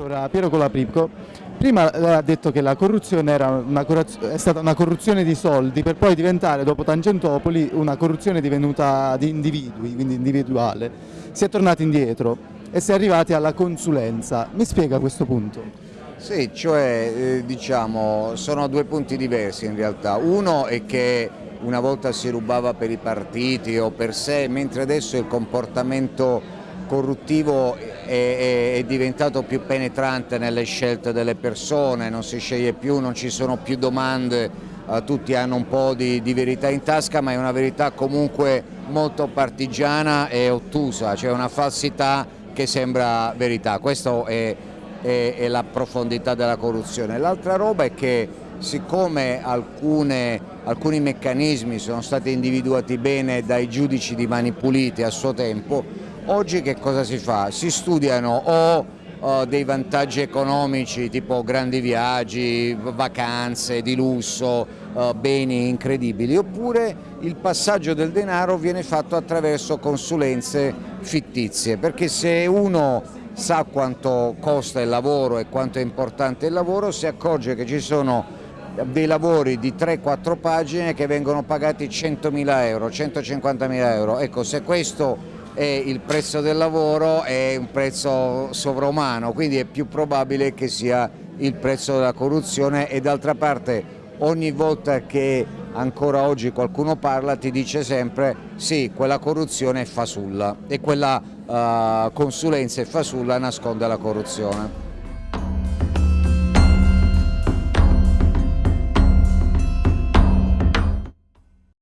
Allora, Piero Colaprico, prima ha detto che la corruzione una, è stata una corruzione di soldi per poi diventare, dopo Tangentopoli, una corruzione divenuta di individui, quindi individuale. Si è tornati indietro e si è arrivati alla consulenza. Mi spiega questo punto? Sì, cioè eh, diciamo sono due punti diversi in realtà. Uno è che una volta si rubava per i partiti o per sé, mentre adesso il comportamento corruttivo è, è, è, diventato più penetrante nelle scelte delle persone, non si sceglie più, non ci sono più domande, eh, tutti hanno un po' di, di, verità in tasca ma è una verità comunque molto partigiana e ottusa, cioè una falsità che sembra verità, questa è, è la profondità della corruzione. L'altra roba è che siccome alcune, alcuni meccanismi sono stati individuati bene dai giudici di Mani Pulite a suo tempo, Oggi che cosa si fa? Si studiano o dei vantaggi economici tipo grandi viaggi, vacanze di lusso, uh, beni incredibili, oppure il passaggio del denaro viene fatto attraverso consulenze fittizie, perché se uno sa quanto costa il lavoro e quanto è importante il lavoro, si accorge che ci sono dei lavori di 3-4 pagine che vengono pagati 100.000 euro, 150.000 euro. Ecco, se questo e il prezzo del lavoro è un prezzo sovrumano, quindi è più probabile che sia il prezzo della corruzione e d'altra parte ogni volta che ancora oggi qualcuno parla ti dice sempre sì, quella corruzione è fasulla e quella uh, consulenza è fasulla nasconde la corruzione.